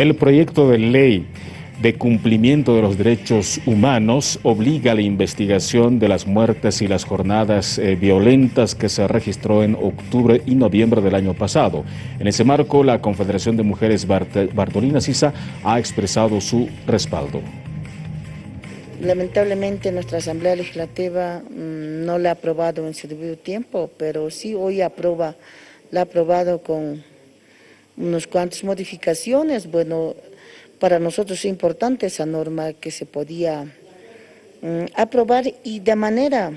El proyecto de ley de cumplimiento de los derechos humanos obliga a la investigación de las muertes y las jornadas eh, violentas que se registró en octubre y noviembre del año pasado. En ese marco, la Confederación de Mujeres Bartolina Sisa ha expresado su respaldo. Lamentablemente nuestra Asamblea Legislativa mm, no la ha aprobado en su debido tiempo, pero sí hoy aprueba, la ha aprobado con unas cuantas modificaciones. Bueno, para nosotros es importante esa norma que se podía mm, aprobar y de manera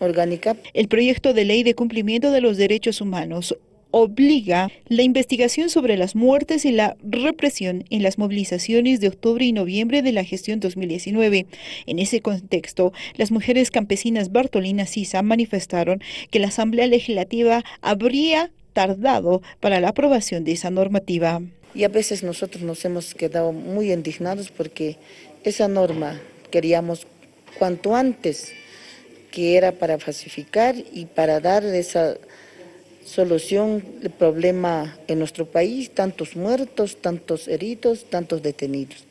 orgánica. El proyecto de ley de cumplimiento de los derechos humanos obliga la investigación sobre las muertes y la represión en las movilizaciones de octubre y noviembre de la gestión 2019. En ese contexto, las mujeres campesinas Bartolina Sisa manifestaron que la Asamblea Legislativa habría tardado para la aprobación de esa normativa. Y a veces nosotros nos hemos quedado muy indignados porque esa norma queríamos cuanto antes, que era para falsificar y para dar esa solución del problema en nuestro país, tantos muertos, tantos heridos, tantos detenidos.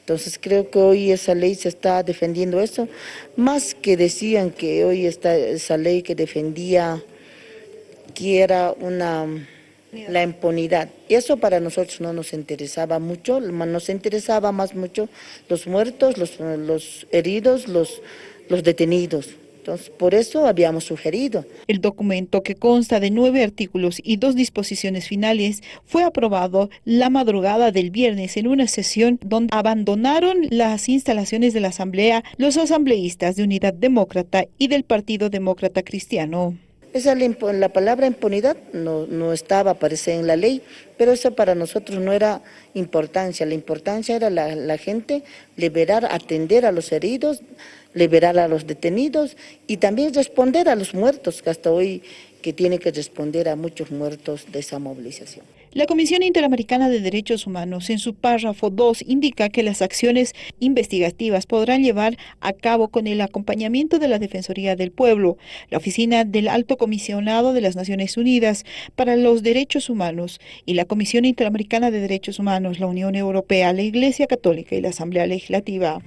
Entonces creo que hoy esa ley se está defendiendo eso, más que decían que hoy está esa ley que defendía que era una la impunidad. Y eso para nosotros no nos interesaba mucho, nos interesaba más mucho los muertos, los, los heridos, los, los detenidos. Entonces, por eso habíamos sugerido. El documento, que consta de nueve artículos y dos disposiciones finales, fue aprobado la madrugada del viernes en una sesión donde abandonaron las instalaciones de la Asamblea los asambleístas de Unidad Demócrata y del Partido Demócrata Cristiano. Esa, la palabra impunidad no, no estaba, parece, en la ley, pero eso para nosotros no era importancia. La importancia era la, la gente liberar, atender a los heridos, liberar a los detenidos y también responder a los muertos, que hasta hoy que tiene que responder a muchos muertos de esa movilización. La Comisión Interamericana de Derechos Humanos en su párrafo 2 indica que las acciones investigativas podrán llevar a cabo con el acompañamiento de la Defensoría del Pueblo, la Oficina del Alto Comisionado de las Naciones Unidas para los Derechos Humanos y la Comisión Interamericana de Derechos Humanos, la Unión Europea, la Iglesia Católica y la Asamblea Legislativa.